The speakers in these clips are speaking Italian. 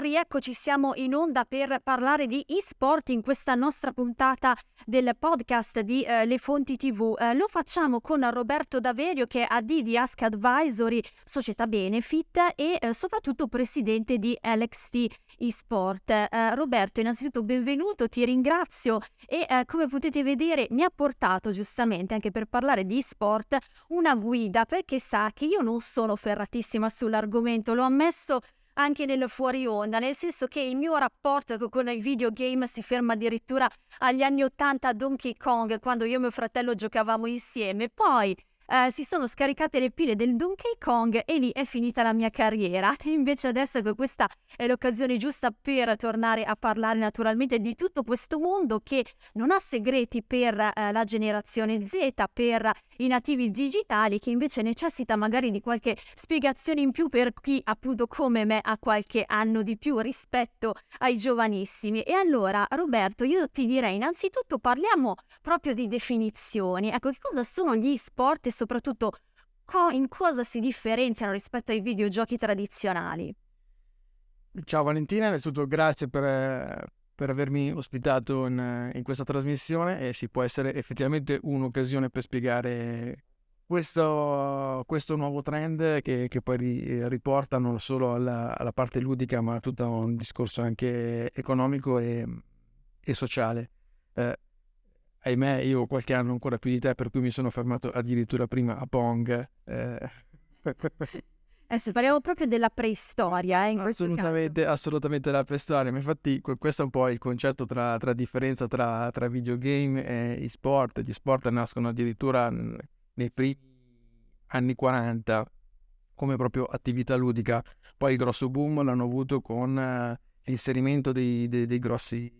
rieccoci, siamo in onda per parlare di e-sport in questa nostra puntata del podcast di eh, Le Fonti TV. Eh, lo facciamo con Roberto Daverio che è AD di Ask Advisory, società Benefit e eh, soprattutto presidente di LXT eSport. Eh, Roberto, innanzitutto benvenuto, ti ringrazio e eh, come potete vedere mi ha portato giustamente anche per parlare di e-sport una guida perché sa che io non sono ferratissima sull'argomento, l'ho ammesso anche nel fuori onda, nel senso che il mio rapporto con i videogame si ferma addirittura agli anni 80 a Donkey Kong, quando io e mio fratello giocavamo insieme. Poi eh, si sono scaricate le pile del Donkey Kong e lì è finita la mia carriera. Invece adesso che questa è l'occasione giusta per tornare a parlare naturalmente di tutto questo mondo che non ha segreti per eh, la generazione Z, per i nativi digitali, che invece necessita magari di qualche spiegazione in più per chi appunto come me ha qualche anno di più rispetto ai giovanissimi. E allora Roberto, io ti direi innanzitutto parliamo proprio di definizioni. Ecco, che cosa sono gli sport e soprattutto co- in cosa si differenziano rispetto ai videogiochi tradizionali. Ciao Valentina, innanzitutto grazie per, per avermi ospitato in, in, questa trasmissione e si può essere effettivamente un'occasione per spiegare questo, questo nuovo trend che, che poi riporta non solo alla, alla, parte ludica ma a tutto un discorso anche economico e, e sociale. Eh, ahimè, io ho qualche anno ancora più di te, per cui mi sono fermato addirittura prima a Pong. Eh. Adesso parliamo proprio della preistoria. Eh, assolutamente, assolutamente della preistoria. Ma infatti, questo è un po' il concetto tra, tra differenza tra, tra, videogame e sport. Gli sport nascono addirittura nei primi anni 40 come proprio attività ludica. Poi il grosso boom l'hanno avuto con uh, l'inserimento dei, dei, dei grossi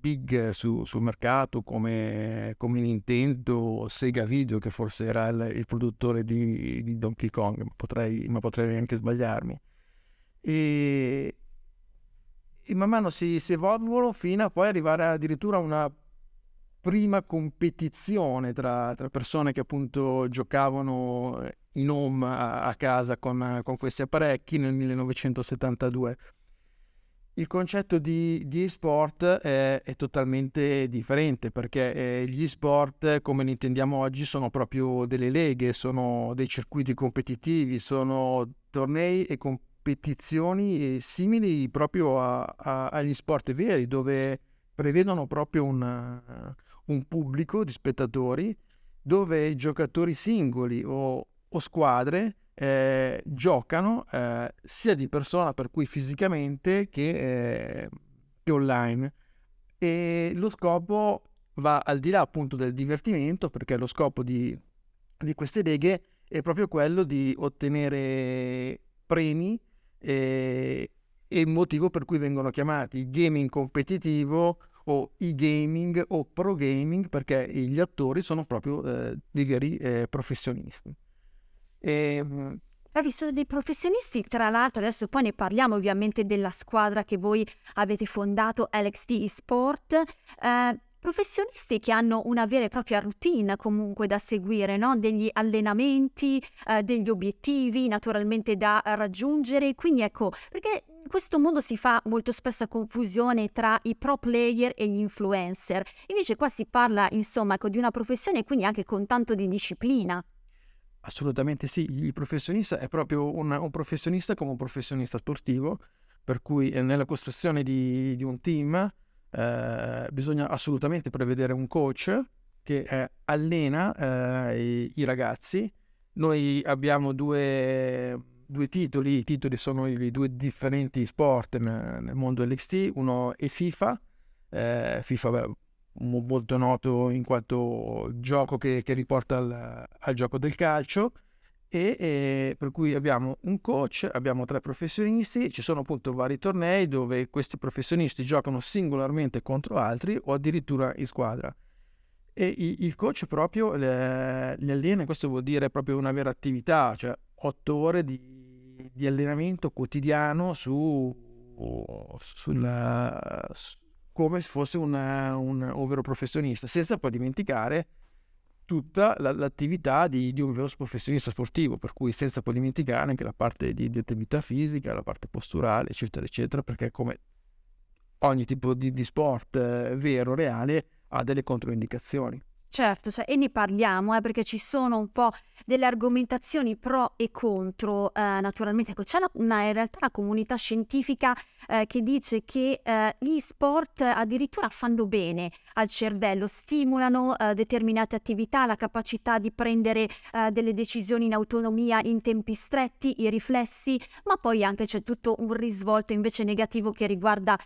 big su, sul mercato come, come, Nintendo Sega Video che forse era il, il produttore di, di, Donkey Kong ma potrei, ma potrei anche sbagliarmi. E, e man mano si, si evolvono fino a poi arrivare addirittura a una prima competizione tra, tra, persone che appunto giocavano in home a, a casa con, con questi apparecchi nel 1972 il concetto di, di e-sport è, è, totalmente differente perché eh, gli e-sport come li intendiamo oggi sono proprio delle leghe, sono dei circuiti competitivi, sono tornei e competizioni simili proprio a, a, agli sport veri dove prevedono proprio un, un, pubblico di spettatori dove giocatori singoli o, o squadre eh, giocano eh, sia di persona, per cui fisicamente, che, eh, che, online. E lo scopo va al di là appunto del divertimento, perché lo scopo di, di queste leghe è proprio quello di ottenere premi e, e il motivo per cui vengono chiamati gaming competitivo o e-gaming o pro gaming perché gli attori sono proprio eh, dei veri eh, professionisti. E, ehm, ha visto dei professionisti, tra l'altro adesso poi ne parliamo ovviamente della squadra che voi avete fondato, LXT Sport, eh, professionisti che hanno una vera e propria routine comunque da seguire, no? degli allenamenti, eh, degli obiettivi naturalmente da raggiungere, quindi ecco, perché in questo mondo si fa molto spesso confusione tra i pro player e gli influencer, invece qua si parla insomma ecco, di una professione quindi anche con tanto di disciplina. Assolutamente sì, il professionista è proprio un, un professionista come un professionista sportivo, per cui eh, nella costruzione di, di un team eh, bisogna assolutamente prevedere un coach che eh, allena eh, i, i, ragazzi. Noi abbiamo due, due, titoli, i titoli sono i due differenti sport nel, nel mondo LXT, uno è FIFA, eh, FIFA molto noto in quanto gioco che, che riporta al, al, gioco del calcio e, e, per cui abbiamo un coach, abbiamo tre professionisti, ci sono appunto vari tornei dove questi professionisti giocano singolarmente contro altri o addirittura in squadra. E il coach proprio le, li allena, questo vuol dire proprio una vera attività, cioè otto ore di, di allenamento quotidiano su, sulla, come se fosse un, un vero professionista, senza poi dimenticare tutta la, l'attività di, di, un vero professionista sportivo, per cui senza poi dimenticare anche la parte di, di attività fisica, la parte posturale, eccetera, eccetera, perché come ogni tipo di, di sport eh, vero, reale, ha delle controindicazioni. Certo, cioè, e ne parliamo eh, perché ci sono un po' delle argomentazioni pro e contro. Eh, naturalmente, ecco, c'è una, una, in realtà una comunità scientifica eh, che dice che eh, gli sport addirittura fanno bene al cervello, stimolano eh, determinate attività, la capacità di prendere eh, delle decisioni in autonomia in tempi stretti, i riflessi, ma poi anche c'è tutto un risvolto invece negativo che riguarda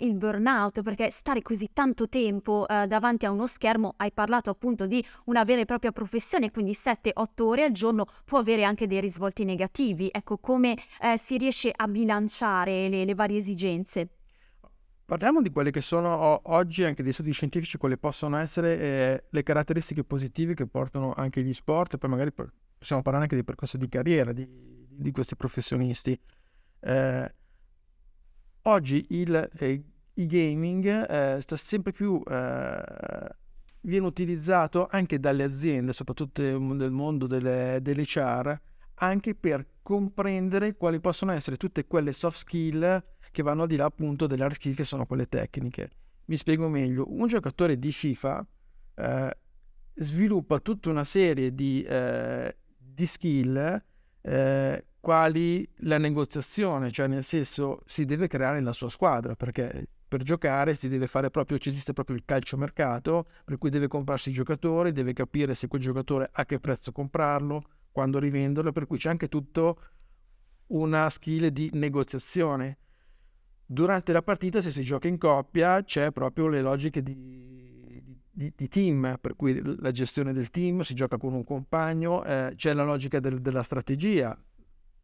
il burnout, perché stare così tanto tempo davanti a uno schermo, hai parlato appunto di una vera e propria professione, quindi 7-8 ore al giorno può avere anche dei risvolti negativi. Ecco come eh, si riesce a bilanciare le, le, varie esigenze. Parliamo di quelle che sono oggi anche dei studi scientifici, quali possono essere eh, le caratteristiche positive che portano anche gli sport, poi magari possiamo parlare anche del percorso di carriera di, di questi professionisti. Eh, oggi il, eh, il gaming eh, sta sempre più eh, viene utilizzato anche dalle aziende, soprattutto nel mondo delle, delle CHR, anche per comprendere quali possono essere tutte quelle soft skill che vanno al di là appunto delle hard skill che sono quelle tecniche. Mi spiego meglio, un giocatore di FIFA eh, sviluppa tutta una serie di, eh, di skill eh, quali la negoziazione, cioè nel senso si deve creare la sua squadra perché per giocare si deve fare proprio, esiste proprio il calciomercato, per cui deve comprarsi i giocatori, deve capire se quel giocatore a che prezzo comprarlo, quando rivenderlo, per cui c'è anche tutto una skill di negoziazione. Durante la partita, se si gioca in coppia, c'è proprio le logiche di, di, di team, per cui la gestione del team, si gioca con un compagno, eh, c'è la logica del, della strategia,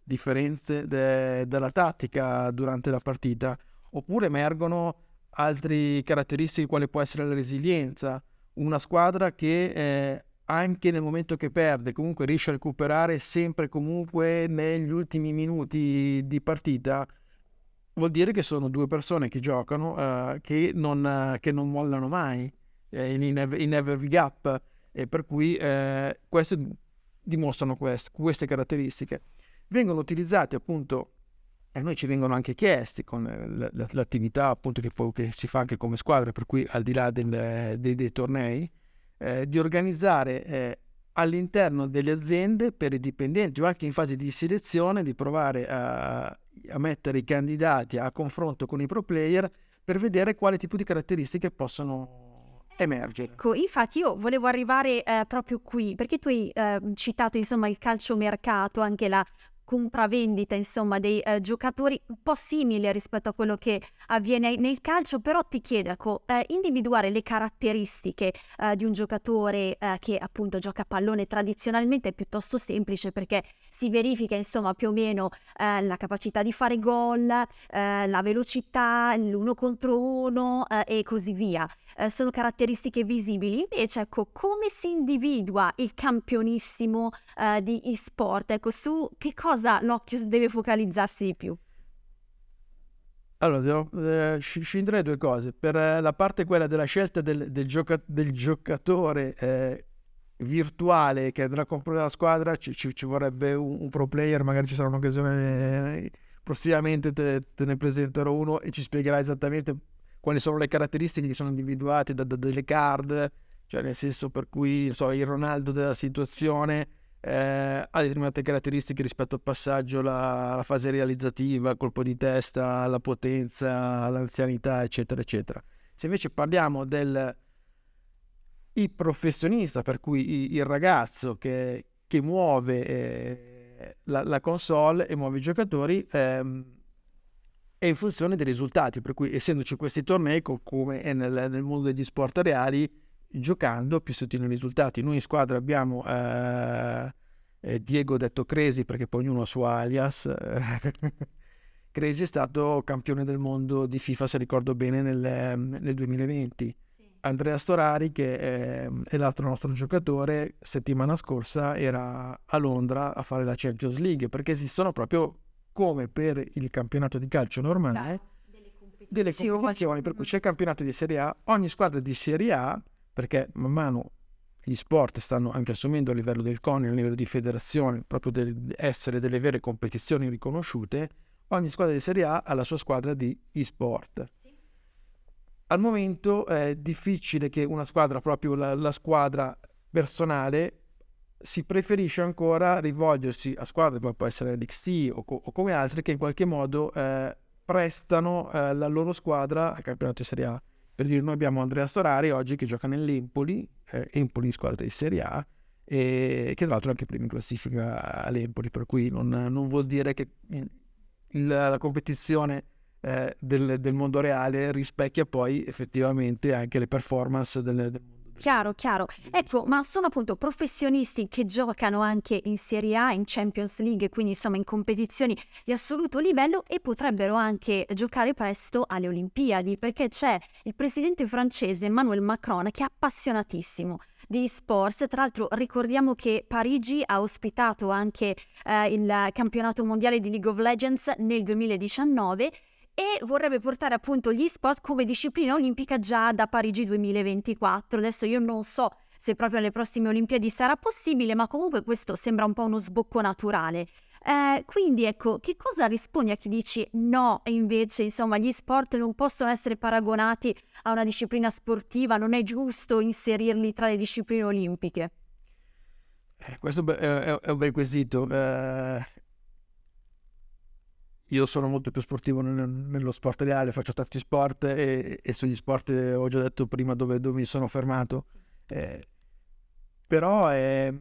differente de, dalla tattica durante la partita oppure emergono altre caratteristiche quale può essere la resilienza, una squadra che eh, anche nel momento che perde comunque riesce a recuperare sempre e comunque negli ultimi minuti di partita, vuol dire che sono due persone che giocano eh, che, non, che, non, mollano mai eh, in, in every gap e per cui eh, queste dimostrano quest, queste caratteristiche. Vengono utilizzate appunto e noi ci vengono anche chiesti con l'attività appunto che, poi, che si fa anche come squadra, per cui al di là del, dei, dei, tornei, eh, di organizzare eh, all'interno delle aziende per i dipendenti o anche in fase di selezione di provare a, a mettere i candidati a confronto con i pro player per vedere quale tipo di caratteristiche possono emergere. Ecco, infatti io volevo arrivare eh, proprio qui, perché tu hai eh, citato insomma il calciomercato, anche la compravendita insomma dei eh, giocatori un po' simile rispetto a quello che avviene nel calcio però ti chiedo ecco eh, individuare le caratteristiche eh, di un giocatore eh, che appunto gioca a pallone tradizionalmente è piuttosto semplice perché si verifica insomma più o meno eh, la capacità di fare gol eh, la velocità l'uno contro uno e così via. Sono caratteristiche visibili. Invece ecco come si individua il campionissimo di e-sport? Ecco su che cosa cosa l'occhio deve focalizzarsi di più? Allora, devo, eh, scinderei due cose. Per eh, la parte quella della scelta del, del, gioca- del giocatore eh, virtuale che andrà a comprare la squadra, ci, ci, ci vorrebbe un, un, pro player, magari ci sarà un'occasione, eh, prossimamente te, te, ne presenterò uno e ci spiegherà esattamente quali sono le caratteristiche che sono individuate da, da delle card, cioè nel senso per cui so, il Ronaldo della situazione eh, ha determinate caratteristiche rispetto al passaggio, la, la, fase realizzativa, colpo di testa, la potenza, l'anzianità, eccetera, eccetera. Se invece parliamo del il professionista, per cui il ragazzo che, che muove eh, la, la, console e muove i giocatori, ehm, è in funzione dei risultati, per cui essendoci questi tornei, come nel, nel mondo degli sport reali, giocando più si ottengono i risultati. Noi in squadra abbiamo eh, eh, Diego detto Cresi perché poi ognuno ha il suo alias. Cresi è stato campione del mondo di FIFA, se ricordo bene, nel, nel 2020. Andrea Storari, che è, è, l'altro nostro giocatore, settimana scorsa era a Londra a fare la Champions League perché esistono proprio come per il campionato di calcio normale delle competizioni, delle competizioni per cui c'è il campionato di Serie A, ogni squadra di Serie A perché man mano gli sport stanno anche assumendo a livello del CONI, a livello di federazione, proprio del essere delle vere competizioni riconosciute, ogni squadra di Serie A ha la sua squadra di e-sport. Sì. Al momento è difficile che una squadra, proprio la, la squadra personale, si preferisce ancora rivolgersi a squadre come può essere l'XT o, co- o come altre che in qualche modo eh, prestano eh, la loro squadra al campionato di Serie A. Per dire, noi abbiamo Andrea Storari oggi che gioca nell'Empoli, eh, Empoli squadra di Serie A, e che tra l'altro è anche primo in classifica all'Empoli, per cui non, non vuol dire che il, la competizione eh, del, del, mondo reale rispecchia poi effettivamente anche le performance del, del mondo Chiaro, chiaro. Ecco, ma sono appunto professionisti che giocano anche in Serie A, in Champions League, quindi insomma in competizioni di assoluto livello e potrebbero anche giocare presto alle Olimpiadi, perché c'è il presidente francese Emmanuel Macron che è appassionatissimo di sports. Tra l'altro ricordiamo che Parigi ha ospitato anche eh, il campionato mondiale di League of Legends nel 2019 e vorrebbe portare appunto gli sport come disciplina olimpica già da Parigi 2024. Adesso io non so se proprio alle prossime Olimpiadi sarà possibile, ma comunque questo sembra un po' uno sbocco naturale. Eh, quindi ecco, che cosa rispondi a chi dici no e invece insomma gli sport non possono essere paragonati a una disciplina sportiva, non è giusto inserirli tra le discipline olimpiche? Eh, questo è, un bel quesito. Eh, io sono molto più sportivo nel, nello sport reale, faccio tanti sport e, e, sugli sport ho già detto prima dove, dove mi sono fermato. Eh, però è...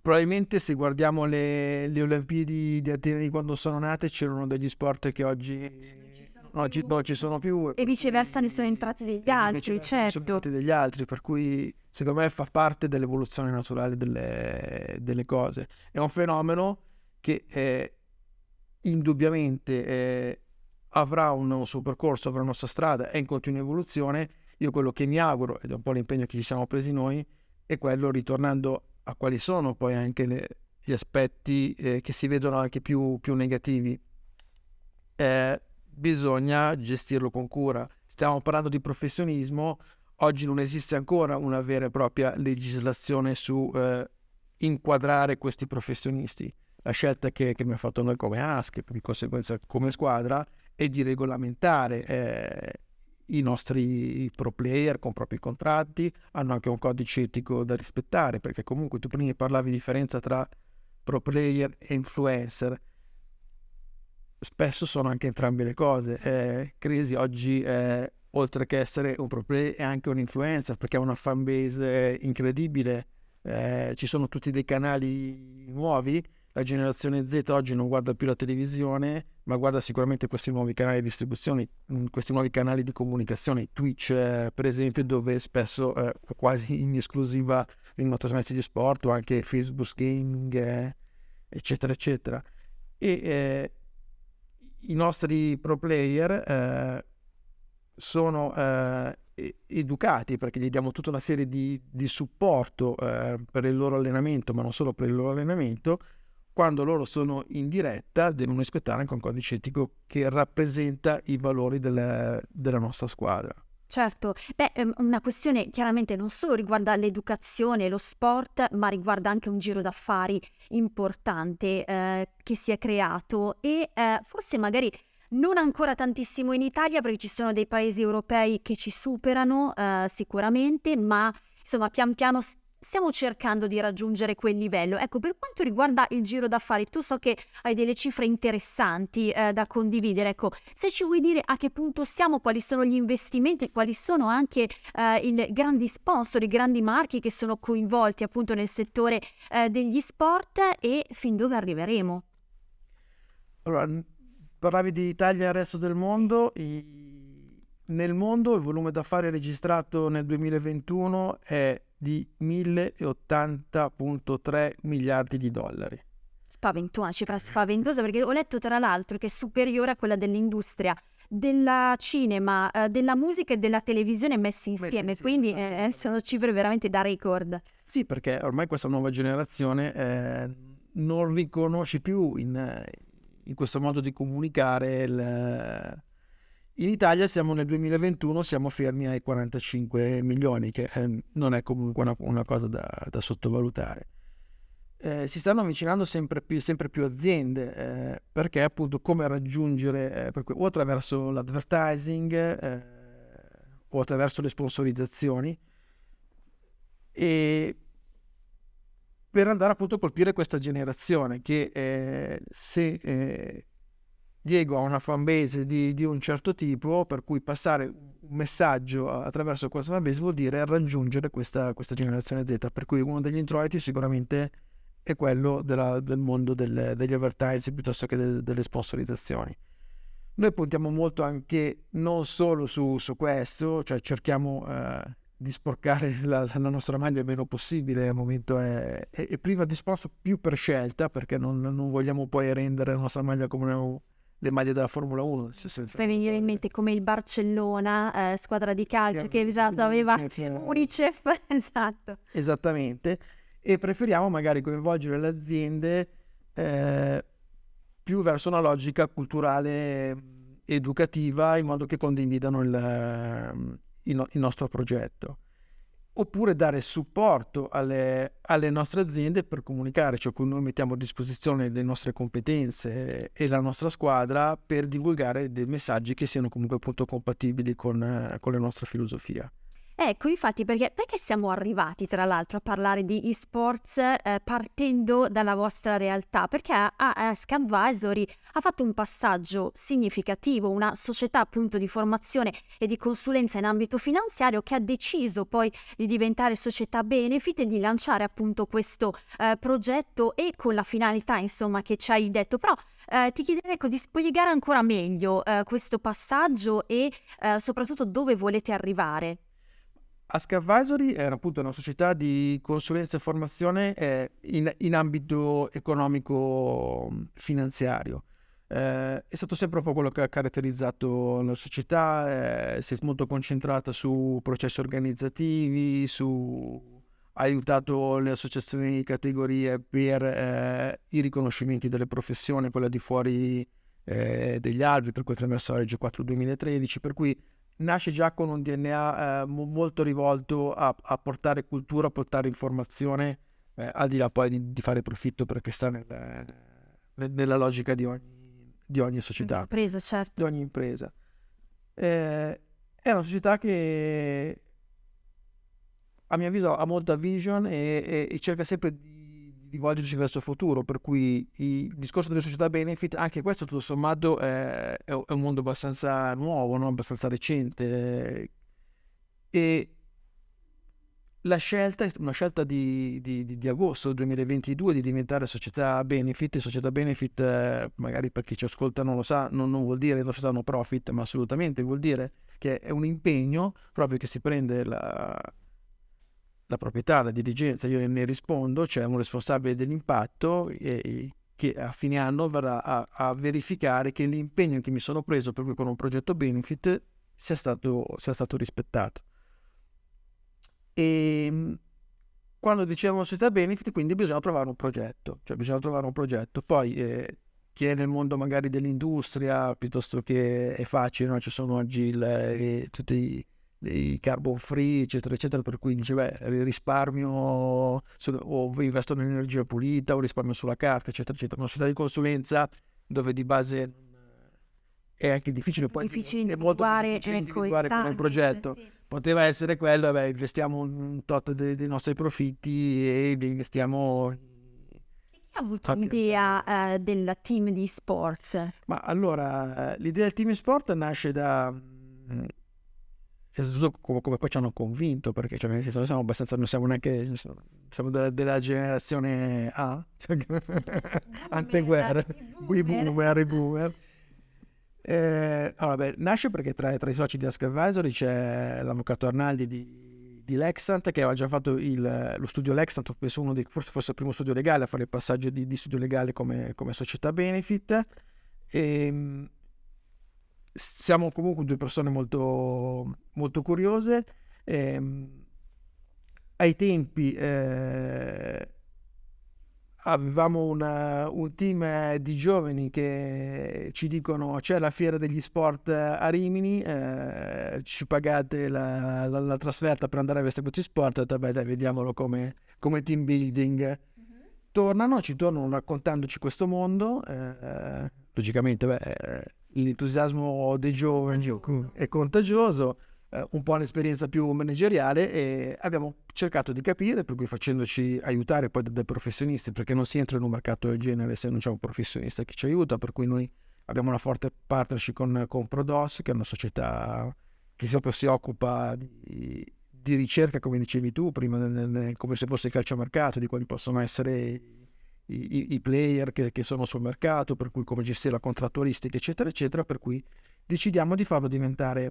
probabilmente se guardiamo le, le, Olimpiadi di Atene di quando sono nate c'erano degli sport che oggi non ci, non ci sono più. E viceversa ne sono entrati degli altri, certo. Sono entrati degli altri, per cui secondo me fa parte dell'evoluzione naturale delle, delle cose. È un fenomeno che eh, indubbiamente eh, avrà un suo percorso, avrà una sua strada, è in continua evoluzione. Io quello che mi auguro, ed è un po' l'impegno che ci siamo presi noi, è quello, ritornando a quali sono poi anche le, gli aspetti eh, che si vedono anche più, più negativi. Eh, bisogna gestirlo con cura. Stiamo parlando di professionismo, oggi non esiste ancora una vera e propria legislazione su eh, inquadrare questi professionisti la scelta che, che abbiamo fatto noi come ASC, di conseguenza come squadra, è di regolamentare eh, i nostri pro player con propri contratti, hanno anche un codice etico da rispettare, perché comunque tu prima parlavi di differenza tra pro player e influencer. Spesso sono anche entrambe le cose. Eh, Crisi oggi, eh, oltre che essere un pro player, è anche un influencer perché ha una fanbase incredibile. Eh, ci sono tutti dei canali nuovi la generazione Z oggi non guarda più la televisione, ma guarda sicuramente questi nuovi canali di distribuzione, mm, questi nuovi canali di comunicazione, Twitch eh, per esempio, dove spesso eh, quasi in esclusiva vengono trasmessi di sport o anche Facebook Gaming, eh, eccetera, eccetera. E eh, i nostri pro player eh, sono eh, educati perché gli diamo tutta una serie di, di supporto per il loro allenamento, ma non solo per il loro allenamento, quando loro sono in diretta devono rispettare anche un codice etico che rappresenta i valori della, della nostra squadra. Certo, beh, ehm, una questione chiaramente non solo riguarda l'educazione e lo sport, ma riguarda anche un giro d'affari importante eh, che si è creato e eh, forse magari non ancora tantissimo in Italia perché ci sono dei paesi europei che ci superano eh, sicuramente, ma insomma pian piano stiamo cercando di raggiungere quel livello. Ecco, per quanto riguarda il giro d'affari, tu so che hai delle cifre interessanti eh, da condividere. Ecco, se ci vuoi dire a che punto siamo, quali sono gli investimenti, quali sono anche eh, i grandi sponsor, i grandi marchi che sono coinvolti appunto nel settore eh, degli sport e fin dove arriveremo. Allora, parlavi di Italia e resto del mondo. I... Nel mondo il volume d'affari registrato nel 2021 è di 1080.3 miliardi di dollari. Spaventosa, una cifra spaventosa perché ho letto tra l'altro che è superiore a quella dell'industria del cinema, eh, della musica e della televisione messi insieme, messi quindi eh, sono cifre veramente da record. Sì, perché ormai questa nuova generazione eh, non riconosce più in, in, questo modo di comunicare il, in Italia siamo nel 2021, siamo fermi ai 45 milioni, che eh, non è comunque una, una cosa da, da sottovalutare. Eh, si stanno avvicinando sempre più, sempre più aziende eh, perché appunto come raggiungere eh, o attraverso l'advertising eh, o attraverso le sponsorizzazioni e per andare appunto a colpire questa generazione che eh, se eh, Diego ha una fanbase di, di, un certo tipo, per cui passare un messaggio attraverso questa fanbase vuol dire raggiungere questa, questa generazione Z, per cui uno degli introiti sicuramente è quello della, del mondo del, degli advertising piuttosto che de, delle sponsorizzazioni. Noi puntiamo molto anche non solo su, su questo, cioè cerchiamo eh, di sporcare la, la, nostra maglia il meno possibile al momento è, è, è, priva di sponsor più per scelta perché non, non, vogliamo poi rendere la nostra maglia come una, le maglie della Formula 1 fai venire in mente come il Barcellona eh, squadra di calcio che, che esatto, aveva Unicef, Unicef esatto. Esattamente. E preferiamo magari coinvolgere le aziende eh, più verso una logica culturale educativa in modo che condividano il, il, il nostro progetto oppure dare supporto alle, alle, nostre aziende per comunicare, cioè noi mettiamo a disposizione le nostre competenze e la nostra squadra per divulgare dei messaggi che siano comunque appunto compatibili con, con la nostra filosofia. Ecco, infatti, perché, perché siamo arrivati tra l'altro a parlare di esports eh, partendo dalla vostra realtà? Perché Ask Advisory ha fatto un passaggio significativo, una società appunto di formazione e di consulenza in ambito finanziario che ha deciso poi di diventare società benefit e di lanciare appunto questo eh, progetto e con la finalità insomma che ci hai detto. Però eh, ti chiederei ecco, di spiegare ancora meglio eh, questo passaggio e eh, soprattutto dove volete arrivare. Ask Advisory è appunto una società di consulenza e formazione eh, in, in, ambito economico finanziario. Eh, è stato sempre un po' quello che ha caratterizzato la società, eh, si è molto concentrata su processi organizzativi, su ha aiutato le associazioni di categorie per eh, i riconoscimenti delle professioni, quella di fuori eh, degli altri, per cui attraverso la legge 4 2013, per cui nasce già con un DNA eh, molto rivolto a, a, portare cultura, a portare informazione, eh, al di là poi di, di, fare profitto perché sta nel, nel, nella logica di ogni, di ogni società. Impresa, certo. Di ogni impresa. Eh, è una società che a mio avviso ha molta vision e, e, e cerca sempre di di volgersi verso il futuro, per cui il discorso delle società benefit, anche questo tutto sommato è, è un mondo abbastanza nuovo, no? abbastanza recente e la scelta è una scelta di, di, di, agosto 2022 di diventare società benefit. Società benefit, eh, magari per chi ci ascolta non lo sa, non, non vuol dire società no profit, ma assolutamente vuol dire che è un impegno proprio che si prende la, la proprietà, la dirigenza, io ne rispondo, c'è un responsabile dell'impatto e, che a fine anno verrà a, a, verificare che l'impegno che mi sono preso proprio con un progetto benefit sia stato, sia stato rispettato. E ehm, quando diciamo società benefit, quindi bisogna trovare un progetto, cioè bisogna trovare un progetto. Poi eh, chi è nel mondo magari dell'industria, piuttosto che è facile, no? ci sono oggi il, eh, tutti i dei carbon free, eccetera, eccetera, per cui dice, beh, risparmio su, o investo in energia pulita o risparmio sulla carta, eccetera, eccetera. Una società di consulenza dove di base è anche difficile, poi difficile è molto difficile individuare il progetto. Sì. Poteva essere quello, beh, investiamo un tot dei, dei nostri profitti e li investiamo chi ha avuto l'idea uh, del team di sports? Ma allora, l'idea del team di sport nasce da soprattutto come, come, poi ci hanno convinto, perché cioè, nel senso, noi siamo abbastanza, non siamo neanche, siamo della, della generazione A, cioè, anteguerra, i boomer, i boomer. Eh, allora, beh, nasce perché tra, tra, i soci di Ask Advisory c'è l'avvocato Arnaldi di, di Lexant che aveva già fatto il, lo studio Lexant, penso uno dei, forse fosse il primo studio legale a fare il passaggio di, di studio legale come, come società benefit. E, ehm, siamo comunque due persone molto, molto curiose. Eh, ai tempi eh, avevamo una, un team di giovani che ci dicono c'è la fiera degli sport a Rimini, eh, ci pagate la, la, la, trasferta per andare a vedere questi sport, detto beh dai vediamolo come, come team building. Mm-hmm. Tornano, ci tornano raccontandoci questo mondo, eh, logicamente beh, l'entusiasmo dei giovani è contagioso eh, un po' un'esperienza più manageriale e abbiamo cercato di capire, per cui facendoci aiutare poi dai professionisti, perché non si entra in un mercato del genere se non c'è un professionista che ci aiuta, per cui noi abbiamo una forte partnership con, con Prodos, che è una società che proprio si occupa di, di ricerca, come dicevi tu, prima nel, nel, come se fosse il calciomercato, di quali possono essere i, i, player che, che, sono sul mercato, per cui come gestire la contrattualistica, eccetera, eccetera, per cui decidiamo di farlo diventare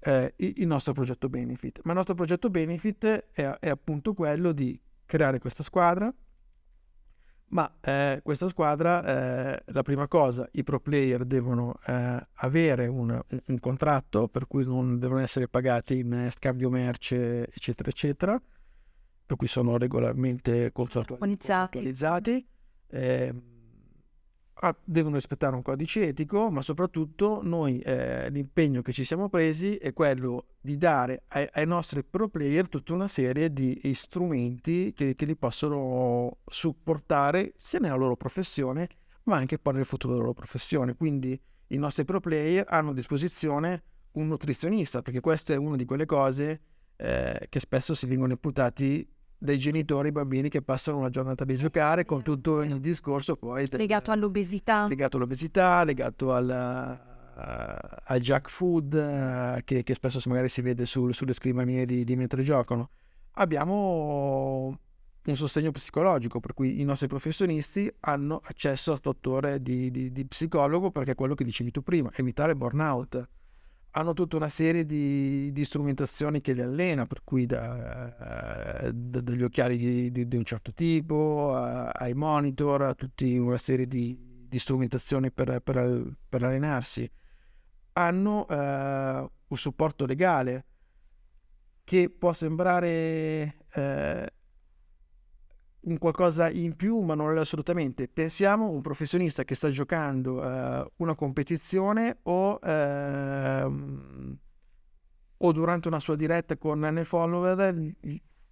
eh, il nostro progetto Benefit. Ma il nostro progetto Benefit è, è appunto quello di creare questa squadra, ma eh, questa squadra, eh, la prima cosa, i pro player devono eh, avere un, un, un, contratto per cui non devono essere pagati in scambio merce, eccetera, eccetera, per cui sono regolarmente contrattualizzati. Eh, devono rispettare un codice etico, ma soprattutto noi eh, l'impegno che ci siamo presi è quello di dare ai, ai nostri pro player tutta una serie di strumenti che, che, li possono supportare sia nella loro professione, ma anche poi nel futuro della loro professione. Quindi i nostri pro player hanno a disposizione un nutrizionista, perché questa è una di quelle cose eh, che spesso si vengono imputati dai genitori i bambini che passano una giornata a giocare con tutto il discorso poi legato all'obesità. legato all'obesità legato al, uh, al junk food uh, che, che, spesso magari si vede su, sulle scrivanie di, di, mentre giocano. Abbiamo un sostegno psicologico per cui i nostri professionisti hanno accesso a 8 ore di, di, di psicologo perché è quello che dicevi tu prima evitare burnout hanno tutta una serie di, di strumentazioni che li allena, per cui da, eh, da, dagli occhiali di, di, di, un certo tipo, a, ai monitor, a tutta una serie di, strumentazioni per, per, per, allenarsi. Hanno eh, un supporto legale che può sembrare eh, un qualcosa in più, ma non è assolutamente. Pensiamo a un professionista che sta giocando uh, una competizione o, uh, o, durante una sua diretta con nei follower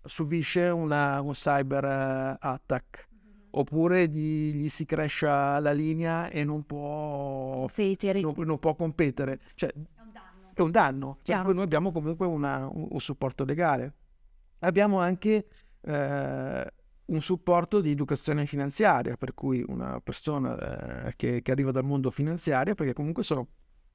subisce una, un cyber uh, attack. Mm-hmm. Oppure gli, gli, si cresce la linea e non può, non, non può competere. Cioè, è un danno. È un danno. Cioè, noi abbiamo comunque una, un, un, supporto legale. Abbiamo anche eh, un supporto di educazione finanziaria, per cui una persona eh, che, che, arriva dal mondo finanziario, perché comunque sono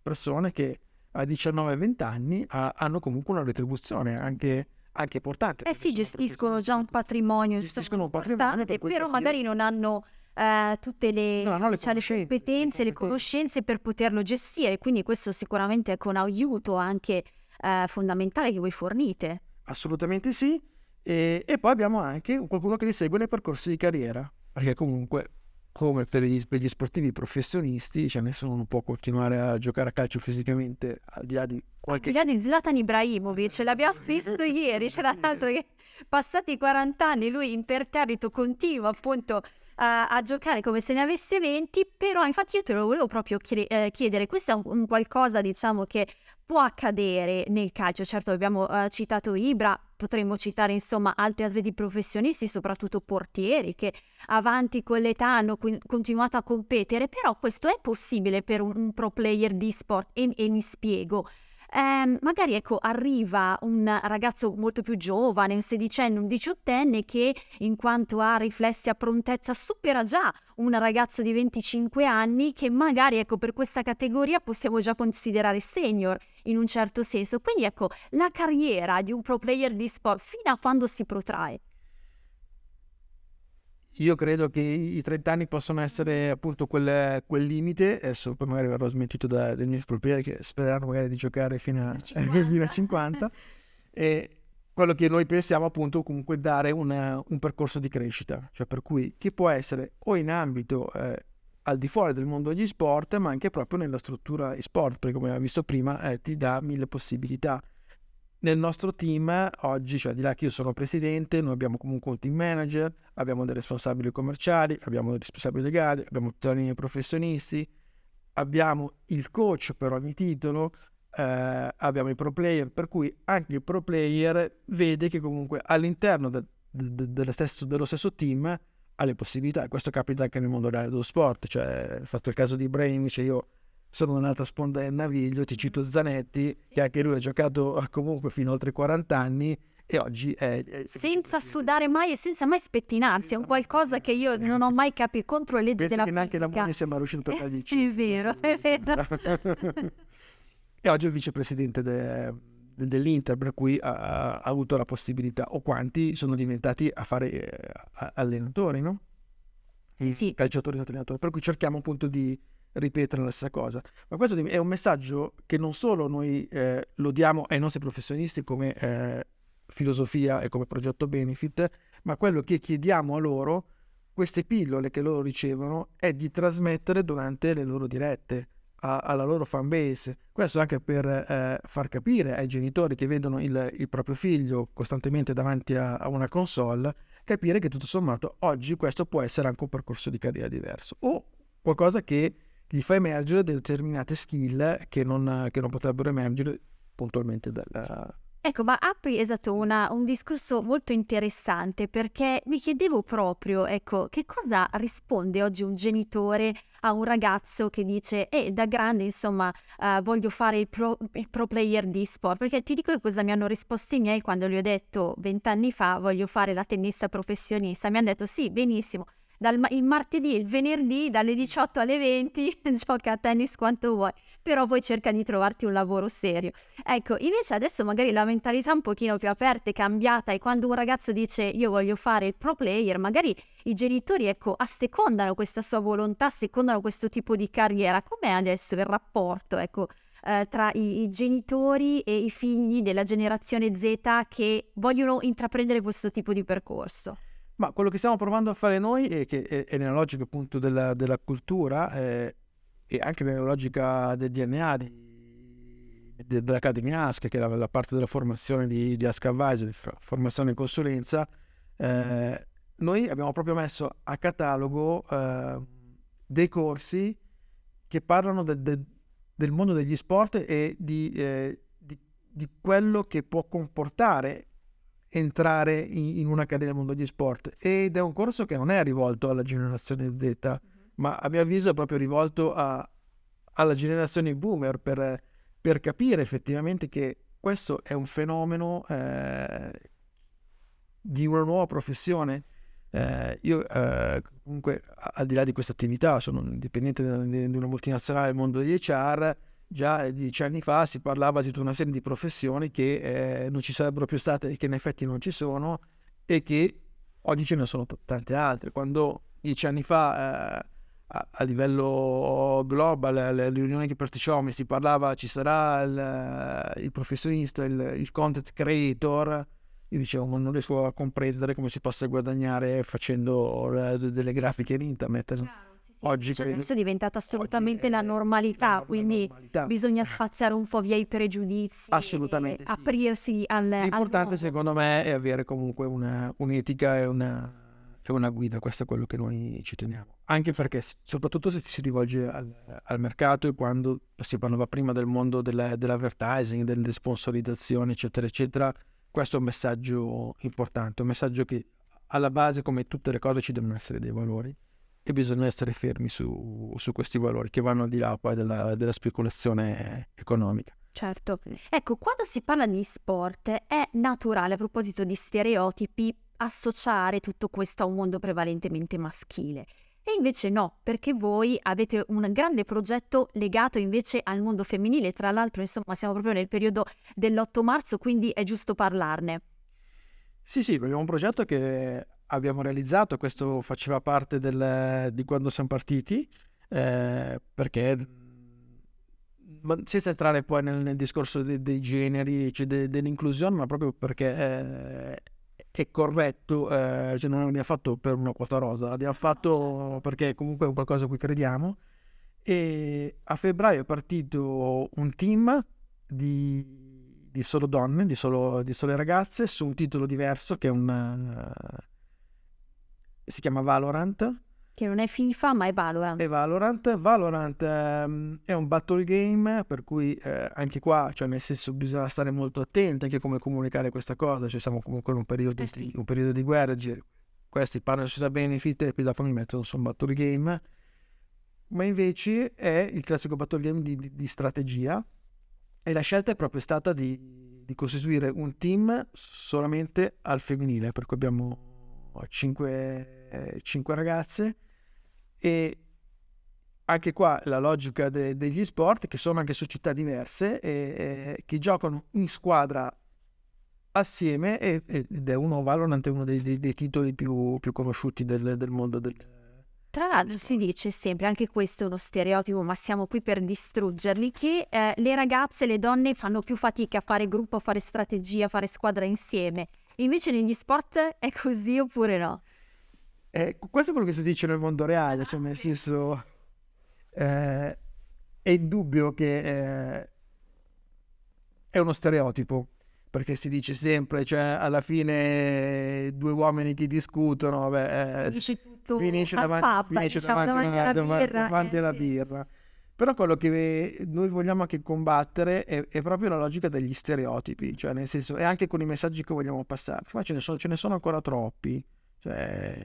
persone che a 19-20 anni ha, hanno comunque una retribuzione anche, anche importante. Eh sì, gestiscono già un patrimonio, gestiscono un patrimonio, per però magari non hanno eh, tutte le, no, no, le, cioè, le, competenze, le conoscenze per poterlo gestire, quindi questo sicuramente è un aiuto anche eh, fondamentale che voi fornite. Assolutamente sì. E, e, poi abbiamo anche qualcuno che li segue nei percorsi di carriera, perché comunque, come per gli, per gli sportivi professionisti, cioè nessuno non può continuare a giocare a calcio fisicamente al di là di qualche... Al di là di Zlatan Ibrahimovic, l'abbiamo visto ieri, c'era l'altro che passati 40 anni lui imperterrito continua appunto a, a, giocare come se ne avesse 20, però infatti io te lo volevo proprio chiedere, eh, chiedere questo è un, un, qualcosa diciamo che può accadere nel calcio, certo abbiamo uh, citato Ibra, potremmo citare insomma altri atleti professionisti, soprattutto portieri che avanti con l'età hanno qu- continuato a competere, però questo è possibile per un, un pro player di sport e, e mi spiego eh, magari ecco, arriva un ragazzo molto più giovane, un sedicenne, un diciottenne, che in quanto a riflessi a prontezza supera già un ragazzo di 25 anni che magari ecco, per questa categoria possiamo già considerare senior in un certo senso. Quindi ecco, la carriera di un pro player di sport fino a quando si protrae? Io credo che i 30 anni possono essere appunto quel, quel limite, adesso poi magari verrò smentito da, dai miei proprietari che spereranno magari di giocare fino a 50, fino a 50. e quello che noi pensiamo appunto comunque dare una, un percorso di crescita, cioè per cui che può essere o in ambito eh, al di fuori del mondo degli sport, ma anche proprio nella struttura e sport, perché come abbiamo visto prima eh, ti dà mille possibilità nel nostro team oggi, cioè di là che io sono presidente, noi abbiamo comunque un team manager, abbiamo dei responsabili commerciali, abbiamo dei responsabili legali, abbiamo tutti i professionisti, abbiamo il coach per ogni titolo, eh, abbiamo i pro player, per cui anche il pro player vede che comunque all'interno de, de, de, stesso, dello stesso team ha le possibilità. Questo capita anche nel mondo dello sport, cioè fatto il caso di Brain, cioè io sono un'altra sponda del naviglio, ti cito Zanetti, che anche lui ha giocato comunque fino a oltre 40 anni e oggi è... è senza sudare mai e senza mai spettinarsi, è un qualcosa che io non ho mai capito contro le leggi della che neanche la moglie sembra riuscito a fargli È vero, è vero. e oggi è il vicepresidente de, de, dell'Inter, per cui ha, ha, avuto la possibilità, o quanti sono diventati a fare eh, allenatori, no? Sì, sì. Calciatori e allenatori, per cui cerchiamo appunto di ripetere la stessa cosa. Ma questo è un messaggio che non solo noi eh, lo diamo ai nostri professionisti come eh, filosofia e come progetto benefit, ma quello che chiediamo a loro, queste pillole che loro ricevono, è di trasmettere durante le loro dirette a, alla loro fan base. Questo anche per eh, far capire ai genitori che vedono il, il proprio figlio costantemente davanti a, a, una console, capire che tutto sommato oggi questo può essere anche un percorso di carriera diverso o qualcosa che gli fa emergere determinate skill che non, che non potrebbero emergere puntualmente dalla, Ecco, ma apri esatto una, un discorso molto interessante perché mi chiedevo proprio, ecco, che cosa risponde oggi un genitore a un ragazzo che dice, eh, da grande, insomma, uh, voglio fare il pro, il pro, player di sport? Perché ti dico che cosa mi hanno risposto i miei quando gli ho detto vent'anni fa voglio fare la tennista professionista. Mi hanno detto sì, benissimo dal, il martedì il venerdì dalle 18 alle 20 gioca a tennis quanto vuoi, però poi cerca di trovarti un lavoro serio. Ecco, invece adesso magari la mentalità è un pochino più aperta è cambiata e quando un ragazzo dice io voglio fare il pro player, magari i genitori ecco assecondano questa sua volontà, assecondano questo tipo di carriera. Com'è adesso il rapporto, ecco? Eh, tra i, i, genitori e i figli della generazione Z che vogliono intraprendere questo tipo di percorso. Ma quello che stiamo provando a fare noi è che è, nella logica appunto della, della cultura eh, e anche nella logica del DNA di, de, dell'Accademia ASCA, che è la, la, parte della formazione di, di ASCA Advisor, formazione e consulenza, eh, noi abbiamo proprio messo a catalogo eh, dei corsi che parlano de, de, del mondo degli sport e di, eh, di, di quello che può comportare entrare in, in un'accademia del mondo degli sport ed è un corso che non è rivolto alla generazione Z, mm-hmm. ma a mio avviso è proprio rivolto a, alla generazione boomer per, per, capire effettivamente che questo è un fenomeno eh, di una nuova professione. Eh, io eh, comunque al di là di questa attività sono dipendente di una multinazionale del mondo degli HR già dieci anni fa si parlava di tutta una serie di professioni che eh, non ci sarebbero più state e che in effetti non ci sono e che oggi ce ne sono t- tante altre. Quando dieci anni fa eh, a, a, livello global, alle riunioni che partecipavamo, si parlava ci sarà il, il professionista, il, il, content creator, io dicevo non riesco a comprendere come si possa guadagnare facendo eh, delle grafiche in internet. Chiaro oggi cioè, adesso è diventata assolutamente la normalità, la quindi normalità. bisogna spaziare un po' via i pregiudizi. Assolutamente. Sì. Aprirsi al. L'importante al secondo me è avere comunque una, un'etica e una, e una, guida, questo è quello che noi ci teniamo. Anche perché, soprattutto se si rivolge al, al mercato e quando si parlava prima del mondo della, dell'advertising, delle sponsorizzazioni, eccetera, eccetera, questo è un messaggio importante, un messaggio che alla base, come tutte le cose, ci devono essere dei valori e bisogna essere fermi su, su questi valori che vanno al di là poi della, della speculazione economica. Certo. Ecco, quando si parla di sport è naturale, a proposito di stereotipi, associare tutto questo a un mondo prevalentemente maschile. E invece no, perché voi avete un grande progetto legato invece al mondo femminile. Tra l'altro, insomma, siamo proprio nel periodo dell'8 marzo, quindi è giusto parlarne. Sì, sì, abbiamo un progetto che abbiamo realizzato, questo faceva parte del, di quando siamo partiti, eh, perché senza entrare poi nel, nel discorso de, dei generi, cioè de, dell'inclusione, ma proprio perché eh, è corretto, eh, cioè non l'abbiamo fatto per una quota rosa, l'abbiamo fatto perché comunque è qualcosa a cui crediamo. E a febbraio è partito un team di di solo donne, di, solo, di sole ragazze, su un titolo diverso che è un... si chiama Valorant. Che non è FIFA, ma è Valorant. È Valorant. Valorant ehm, è un battle game, per cui eh, anche qua, cioè nel senso, bisogna stare molto attenti anche come comunicare questa cosa. Cioè siamo comunque in un periodo, Eh sì. di, un periodo di guerra. Questi parlano di società benefit e poi dopo mi mettono su un battle game. Ma invece è il classico battle game di, di- di strategia. E la scelta è proprio stata di, di costituire un team solamente al femminile, per cui abbiamo cinque, cinque ragazze e anche qua la logica de- degli sport che sono anche società diverse e, e che giocano in squadra assieme e- ed è uno Valorant è uno dei, dei- dei titoli più, più conosciuti del, del mondo del, Tra l'altro si dice sempre, anche questo è uno stereotipo, ma siamo qui per distruggerli, che eh, le ragazze, le donne fanno più fatica a fare gruppo, a fare strategia, a fare squadra insieme. Invece negli sport è così oppure no? Eh, questo è quello che si dice nel mondo reale, cioè nel senso eh, è indubbio che eh, è uno stereotipo, perché si dice sempre, cioè alla fine due uomini che discutono, vabbè, eh, Finisce tutto finisce davanti, pub, finisce diciamo, davanti, davanti alla birra. davanti eh, alla birra. Però quello che noi vogliamo anche combattere è, è proprio la logica degli stereotipi, cioè nel senso, e anche con i messaggi che vogliamo passare. Ma ce ne sono, ce ne sono ancora troppi, cioè,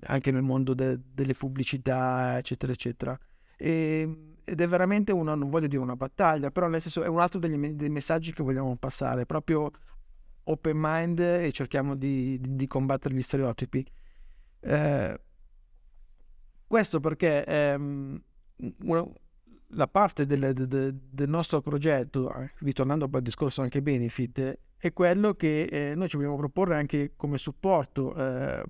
anche nel mondo de- delle pubblicità, eccetera, eccetera. E- ed è veramente una, non voglio dire una battaglia, però nel senso è un altro degli dei messaggi che vogliamo passare, proprio open mind e cerchiamo di, di- di combattere gli stereotipi. Eh, questo perché ehm, una- la parte del, de- de- del nostro progetto, eh, ritornando poi al discorso anche benefit, è quello che eh, noi ci vogliamo proporre anche come supporto. eh,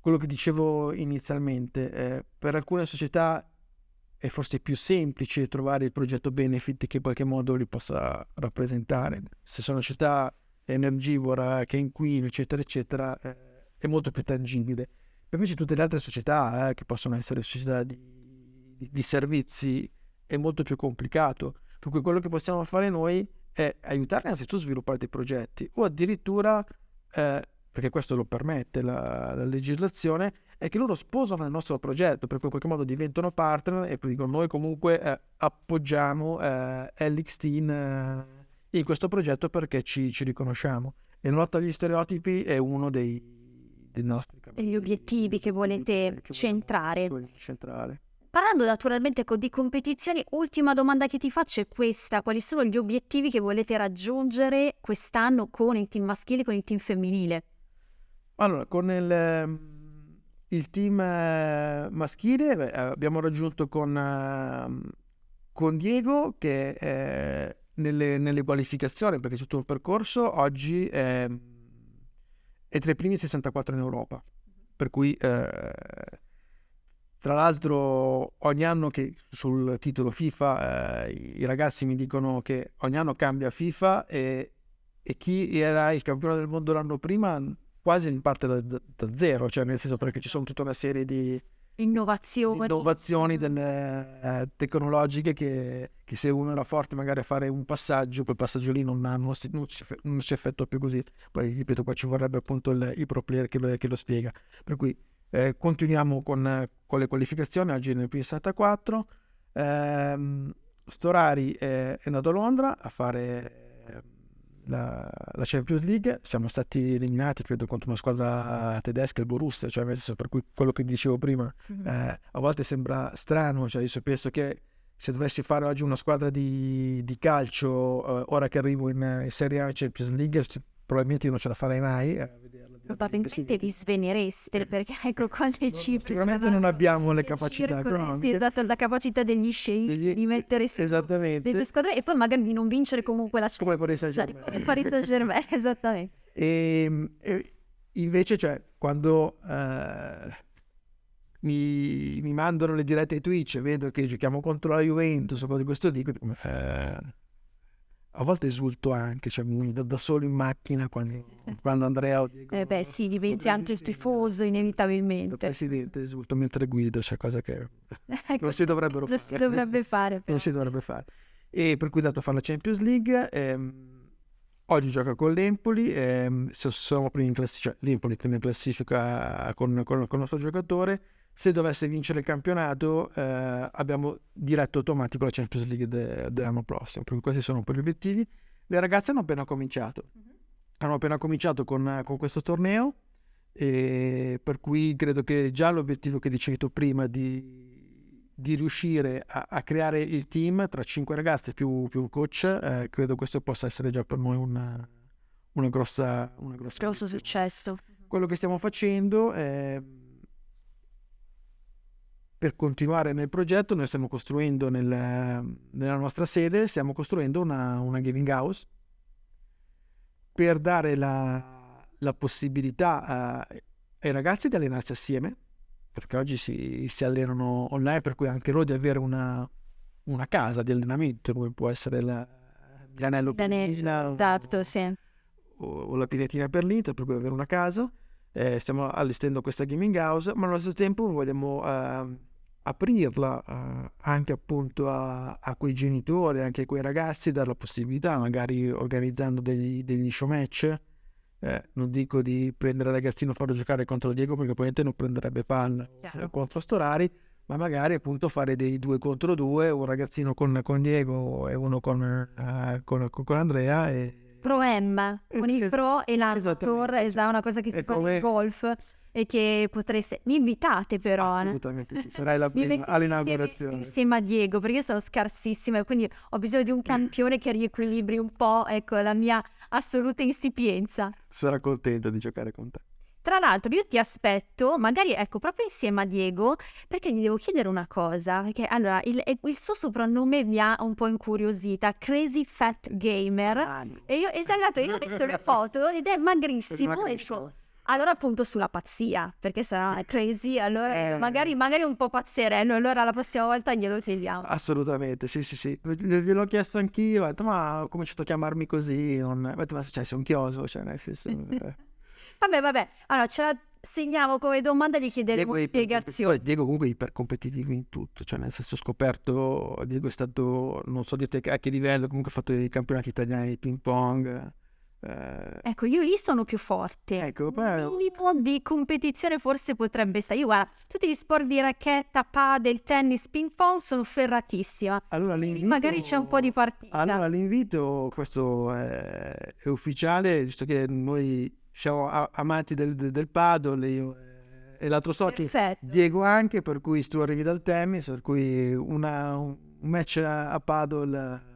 quello che dicevo inizialmente, eh, per alcune società è forse più semplice trovare il progetto benefit che in qualche modo li possa rappresentare. Se sono società energivora, che inquino, eccetera, eccetera, eh, è molto più tangibile. Per invece tutte le altre società, eh, che possono essere società di, di- di servizi, è molto più complicato. Per cui quello che possiamo fare noi è aiutarli innanzitutto a sviluppare dei progetti o addirittura, eh, perché questo lo permette la, la legislazione, è che loro sposano il nostro progetto, per cui in qualche modo diventano partner e poi dicono noi comunque eh, appoggiamo eh, LXT in, eh, in questo progetto perché ci, ci riconosciamo. E la lotta agli stereotipi è uno dei, dei nostri Degli obiettivi che volete centrare. vogliamo centrare. Parlando naturalmente co- di competizioni, ultima domanda che ti faccio è questa. Quali sono gli obiettivi che volete raggiungere quest'anno con il team maschile e con il team femminile? Allora, con il, ehm, il team eh, maschile eh, abbiamo raggiunto con, ehm, con Diego che eh, nelle, nelle qualificazioni, perché c'è tutto un percorso, oggi è, è tra i primi 64 in Europa. Per cui, eh, tra l'altro, ogni anno che sul titolo FIFA eh, i ragazzi mi dicono che ogni anno cambia FIFA e, e chi era il campione del mondo l'anno prima quasi parte da, da- da zero, cioè nel senso perché ci sono tutta una serie di, di Innovazioni. innovazioni delle, eh, tecnologiche che, che se uno era forte magari a fare un passaggio, quel passaggio lì non, ha- non si, non si non si effettua più così. Poi ripeto, qua ci vorrebbe appunto il, il pro player che lo, che lo spiega. Per cui eh, continuiamo con, con le qualificazioni, oggi nel P64. Ehm, Storari è, è andato a Londra a fare ehm, la, la Champions League, siamo stati eliminati credo contro una squadra tedesca, il Borussia, cioè nel senso, per cui quello che dicevo prima Mhm. eh, a volte sembra strano, cioè io penso che se dovessi fare oggi una squadra di, di calcio, eh, ora che arrivo in, in Serie A Champions League, probabilmente io non ce la farei mai a vederla. Probabilmente vi svenereste perché ecco con le cifre. Sicuramente non abbiamo le capacità circoli, Sì, economiche. esatto, la capacità degli sceicchi Degli- di mettere su Esattamente. le due squadre e poi magari di non vincere comunque la Come Paris Champions, Saint-Germain. come Paris Saint Germain, esattamente. E, e invece, cioè, quando eh, mi, mi mandano le dirette Twitch e vedo che giochiamo contro la Juventus o cose di questo dico, eh, a volte esulto anche, cioè mi do da solo in macchina quando, quando Andrea o Diego... Eh beh sì, diventi anche Presidente- tifoso da inevitabilmente. presidente esulto mentre guido, cioè cosa che Ecco, non si dovrebbero non fare. si dovrebbe fare. non si dovrebbe fare. e per cui dato a fare la Champions League. Ehm, oggi gioca con l'Empoli, ehm, siamo primi in classifica, cioè l'Empoli prima in classifica con, con, con il nostro giocatore. Se dovesse vincere il campionato eh, abbiamo diretto automatico la Champions League de, dell'anno prossimo, perché questi sono un po' gli obiettivi. Le ragazze hanno appena cominciato, mm-hmm. hanno appena cominciato con, con questo torneo, per cui credo che già l'obiettivo che dicevi tu prima di di riuscire a, a, creare il team tra cinque ragazze più, più un coach, eh, credo questo possa essere già per noi una, una grossa, una grossa grosso successo. Quello che stiamo facendo è per continuare nel progetto, noi stiamo costruendo nel, nella nostra sede, stiamo costruendo una, una gaming house per dare la, la possibilità a, ai ragazzi di allenarsi assieme perché oggi si, si allenano online, per cui anche loro di avere una, una casa di allenamento, come può essere la, l'anello Pinina, esatto, sì. o, o, la pinetina per l'Inter, per cui avere una casa. Eh, stiamo allestendo questa gaming house, ma allo stesso tempo vogliamo eh, aprirla eh, anche appunto a, a, quei genitori, anche a quei ragazzi, dare la possibilità, magari organizzando degli, degli show match eh, non dico di prendere ragazzino e farlo giocare contro Diego perché probabilmente non prenderebbe palla Chiaro. contro Storari, ma magari appunto fare dei due contro due, un ragazzino con, con Diego e uno con, uh, con, con Andrea e Pro M, con il Pro e l'Arthur, è una cosa che si fa nel golf e che potreste... Mi invitate però. Eh. Assolutamente sì, sarai la prima all'inaugurazione. Insieme a Diego, perché io sono scarsissima e quindi ho bisogno di un campione che riequilibri un po', ecco, la mia assoluta insipienza. Sarà contento di giocare con te. Tra l'altro io ti aspetto, magari ecco, proprio insieme a Diego, perché gli devo chiedere una cosa, perché allora il, il suo soprannome mi ha un po' incuriosita, Crazy Fat Gamer, ah, no. e io, esatto, io ho visto le foto ed è magrissimo, e so, allora appunto sulla pazzia, perché sarà crazy, allora eh, magari, magari, un po' pazzerello, allora la prossima volta glielo chiediamo. Assolutamente, sì sì sì, gliel'ho chiesto anch'io, ho detto ma ho cominciato a chiamarmi così, non... ho detto ma cioè, sei un chioso, cioè nel senso... Vabbè, vabbè, allora ce la segniamo come domanda di chiederemo Diego spiegazioni. Poi Diego comunque è ipercompetitivo in tutto, cioè nel senso ho scoperto, Diego è stato, non so dirti a che livello, comunque ha fatto i campionati italiani di ping pong. Eh... Ecco, io lì sono più forte. Ecco, poi... Un minimo di competizione forse potrebbe essere. Io guarda, tutti gli sport di racchetta, padel, tennis, ping pong sono ferratissima. Allora l'invito... Magari c'è un po' di partita. Allora l'invito, questo è, è ufficiale, visto che noi siamo amanti del, del paddle io, e l'altro so che Diego anche, per cui tu arrivi dal tennis, per cui una, un match a, a paddle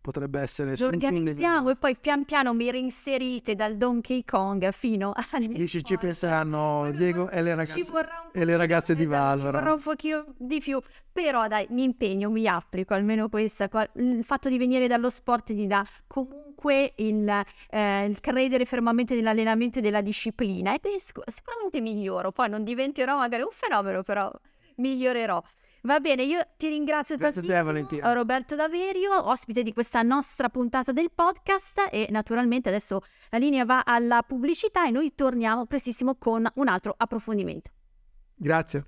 potrebbe essere lo organizziamo e poi pian piano mi reinserite dal Donkey Kong fino a Dici, ci penseranno Diego e le ragazze, e le ragazze di Valorant ci vorrà un pochino di più però dai mi impegno mi applico almeno questo il fatto di venire dallo sport ti dà comunque il, eh, il credere fermamente nell'allenamento e della disciplina e sicuramente miglioro poi non diventerò magari un fenomeno però migliorerò Va bene, io ti ringrazio Grazie tantissimo, te, Roberto Daverio, ospite di questa nostra puntata del podcast e naturalmente adesso la linea va alla pubblicità e noi torniamo prestissimo con un altro approfondimento. Grazie.